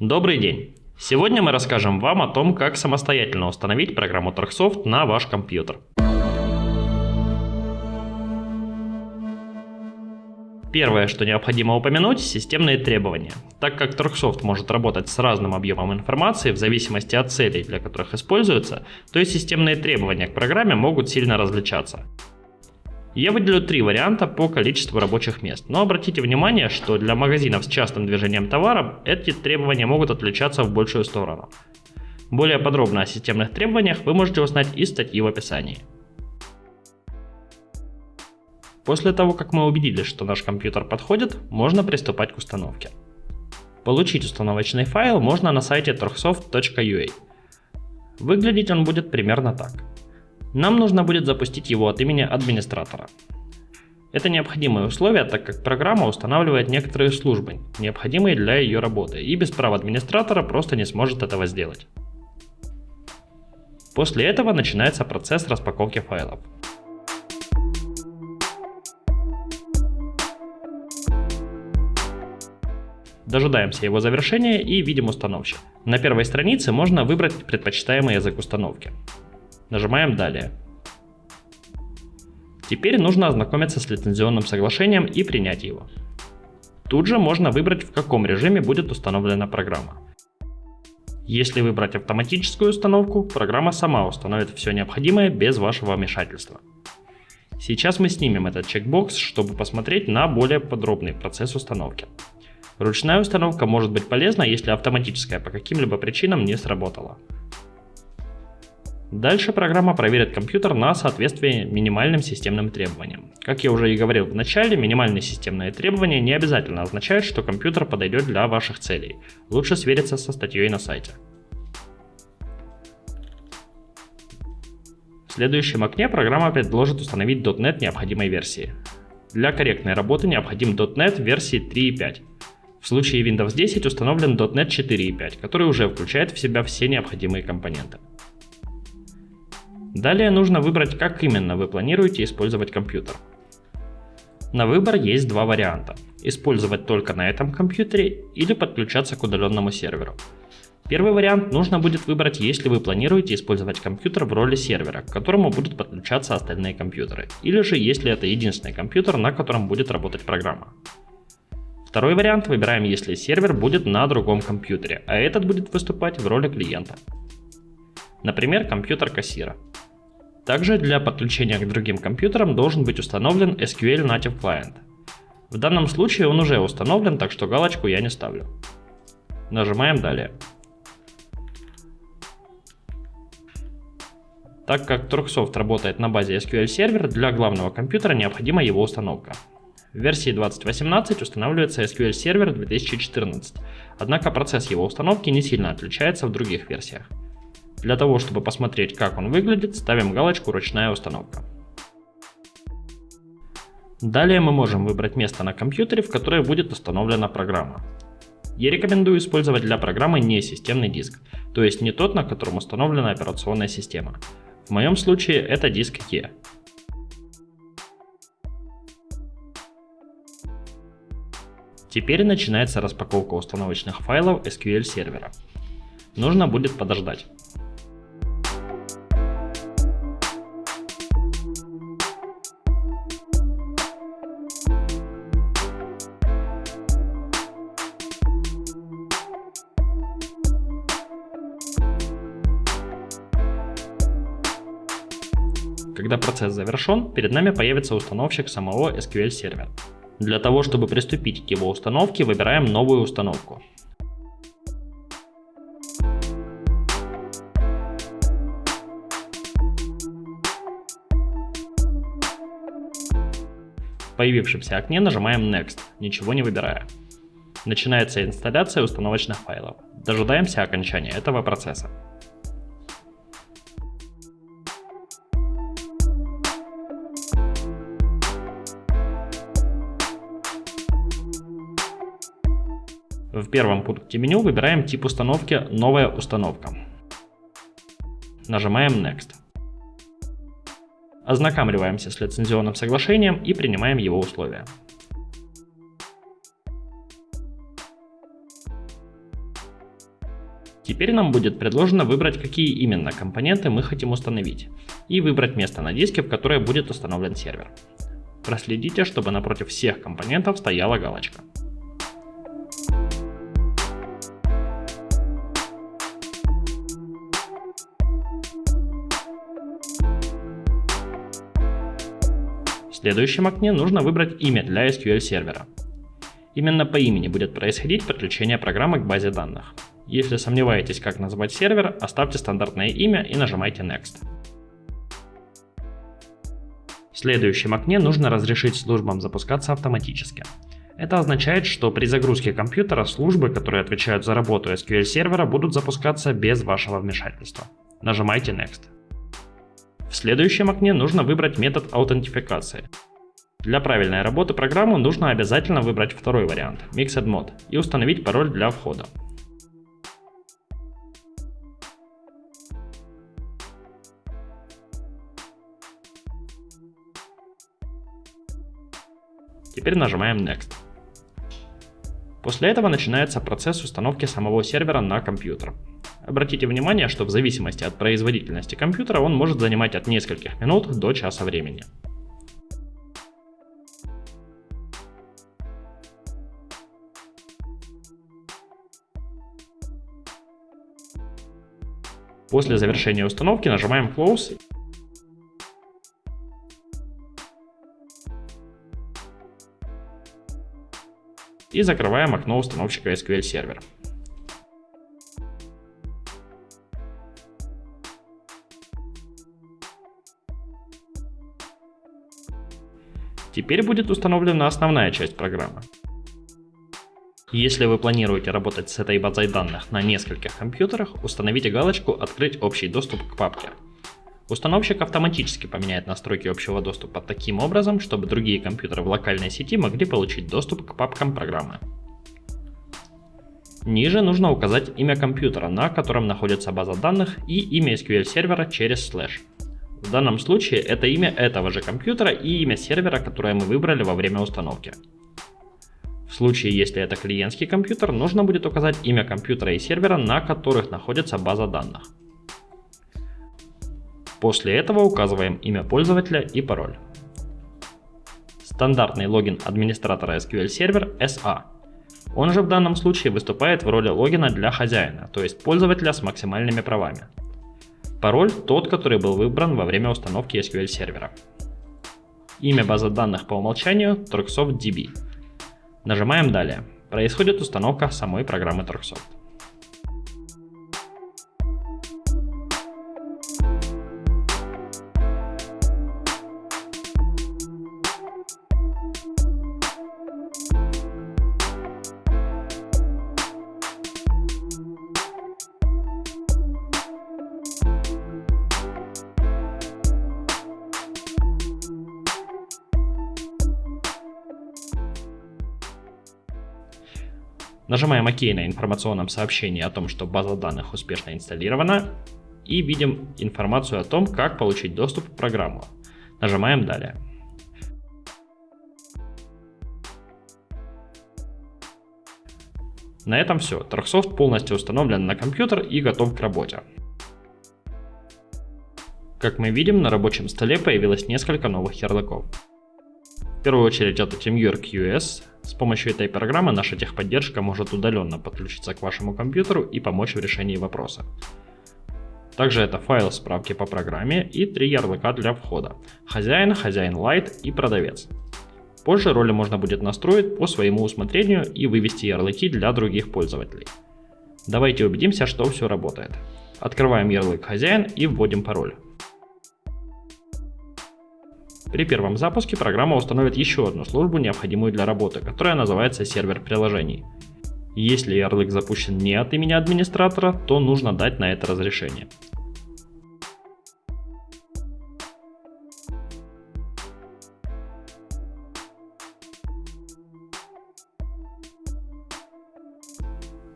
Добрый день! Сегодня мы расскажем вам о том, как самостоятельно установить программу Торксофт на ваш компьютер. Первое, что необходимо упомянуть, системные требования. Так как Торксофт может работать с разным объемом информации в зависимости от целей, для которых используется, то и системные требования к программе могут сильно различаться. Я выделю три варианта по количеству рабочих мест, но обратите внимание, что для магазинов с частым движением товара эти требования могут отличаться в большую сторону. Более подробно о системных требованиях вы можете узнать из статьи в описании. После того, как мы убедились, что наш компьютер подходит, можно приступать к установке. Получить установочный файл можно на сайте torxsoft.ua. Выглядеть он будет примерно так. Нам нужно будет запустить его от имени администратора. Это необходимое условие, так как программа устанавливает некоторые службы, необходимые для ее работы, и без права администратора просто не сможет этого сделать. После этого начинается процесс распаковки файлов. Дожидаемся его завершения и видим установщик. На первой странице можно выбрать предпочитаемый язык установки. Нажимаем «Далее». Теперь нужно ознакомиться с лицензионным соглашением и принять его. Тут же можно выбрать, в каком режиме будет установлена программа. Если выбрать автоматическую установку, программа сама установит все необходимое без вашего вмешательства. Сейчас мы снимем этот чекбокс, чтобы посмотреть на более подробный процесс установки. Ручная установка может быть полезна, если автоматическая по каким-либо причинам не сработала. Дальше программа проверит компьютер на соответствие минимальным системным требованиям. Как я уже и говорил в начале, минимальные системные требования не обязательно означают, что компьютер подойдет для ваших целей. Лучше свериться со статьей на сайте. В следующем окне программа предложит установить .NET необходимой версии. Для корректной работы необходим .NET версии 3.5. В случае Windows 10 установлен .NET 4.5, который уже включает в себя все необходимые компоненты. Далее нужно выбрать, как именно вы планируете использовать компьютер. На выбор есть два варианта. Использовать только на этом компьютере или подключаться к удаленному серверу. Первый вариант нужно будет выбрать, если вы планируете использовать компьютер в роли сервера, к которому будут подключаться остальные компьютеры, или же если это единственный компьютер, на котором будет работать программа. Второй вариант выбираем, если сервер будет на другом компьютере, а этот будет выступать в роли клиента. Например, компьютер кассира. Также для подключения к другим компьютерам должен быть установлен SQL Native Client. В данном случае он уже установлен, так что галочку я не ставлю. Нажимаем «Далее». Так как Turksoft работает на базе SQL Server, для главного компьютера необходима его установка. В версии 2018 устанавливается SQL Server 2014, однако процесс его установки не сильно отличается в других версиях. Для того, чтобы посмотреть, как он выглядит, ставим галочку «Ручная установка». Далее мы можем выбрать место на компьютере, в которое будет установлена программа. Я рекомендую использовать для программы не системный диск, то есть не тот, на котором установлена операционная система. В моем случае это диск E. Теперь начинается распаковка установочных файлов SQL сервера. Нужно будет подождать. Когда процесс завершен, перед нами появится установщик самого SQL сервера. Для того, чтобы приступить к его установке, выбираем новую установку. В появившемся окне нажимаем Next, ничего не выбирая. Начинается инсталляция установочных файлов. Дожидаемся окончания этого процесса. Первом пункте меню выбираем тип установки «Новая установка». Нажимаем Next. Ознакомливаемся с лицензионным соглашением и принимаем его условия. Теперь нам будет предложено выбрать, какие именно компоненты мы хотим установить, и выбрать место на диске, в которое будет установлен сервер. Проследите, чтобы напротив всех компонентов стояла галочка. Следующем окне нужно выбрать имя для SQL сервера. Именно по имени будет происходить подключение программы к базе данных. Если сомневаетесь, как назвать сервер, оставьте стандартное имя и нажимайте Next. В следующем окне нужно разрешить службам запускаться автоматически. Это означает, что при загрузке компьютера службы, которые отвечают за работу SQL сервера, будут запускаться без вашего вмешательства. Нажимайте Next. В следующем окне нужно выбрать метод аутентификации. Для правильной работы программы нужно обязательно выбрать второй вариант – Mixed Mode и установить пароль для входа. Теперь нажимаем Next. После этого начинается процесс установки самого сервера на компьютер. Обратите внимание, что в зависимости от производительности компьютера он может занимать от нескольких минут до часа времени. После завершения установки нажимаем Close и закрываем окно установщика SQL Server. Теперь будет установлена основная часть программы. Если вы планируете работать с этой базой данных на нескольких компьютерах, установите галочку «Открыть общий доступ к папке». Установщик автоматически поменяет настройки общего доступа таким образом, чтобы другие компьютеры в локальной сети могли получить доступ к папкам программы. Ниже нужно указать имя компьютера, на котором находится база данных, и имя SQL сервера через слэш. В данном случае это имя этого же компьютера и имя сервера, которое мы выбрали во время установки. В случае, если это клиентский компьютер, нужно будет указать имя компьютера и сервера, на которых находится база данных. После этого указываем имя пользователя и пароль. Стандартный логин администратора SQL Server SA. Он же в данном случае выступает в роли логина для хозяина, то есть пользователя с максимальными правами. Пароль тот, который был выбран во время установки SQL сервера. Имя базы данных по умолчанию TorxSoft Нажимаем «Далее». Происходит установка самой программы TorxSoft. Нажимаем ОК на информационном сообщении о том, что база данных успешно инсталлирована и видим информацию о том, как получить доступ к программу. Нажимаем «Далее». На этом все. Торксофт полностью установлен на компьютер и готов к работе. Как мы видим, на рабочем столе появилось несколько новых ярлыков. В первую очередь это TeamViewer QS, с помощью этой программы наша техподдержка может удаленно подключиться к вашему компьютеру и помочь в решении вопроса. Также это файл справки по программе и три ярлыка для входа. Хозяин, хозяин Light и продавец. Позже роли можно будет настроить по своему усмотрению и вывести ярлыки для других пользователей. Давайте убедимся, что все работает. Открываем ярлык хозяин и вводим пароль. При первом запуске программа установит еще одну службу, необходимую для работы, которая называется сервер приложений. Если ярлык запущен не от имени администратора, то нужно дать на это разрешение.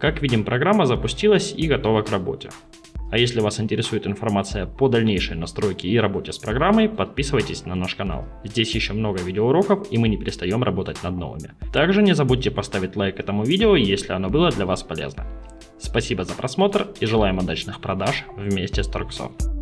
Как видим, программа запустилась и готова к работе. А если вас интересует информация по дальнейшей настройке и работе с программой, подписывайтесь на наш канал. Здесь еще много видеоуроков и мы не перестаем работать над новыми. Также не забудьте поставить лайк этому видео, если оно было для вас полезно. Спасибо за просмотр и желаем удачных продаж вместе с Торксофт.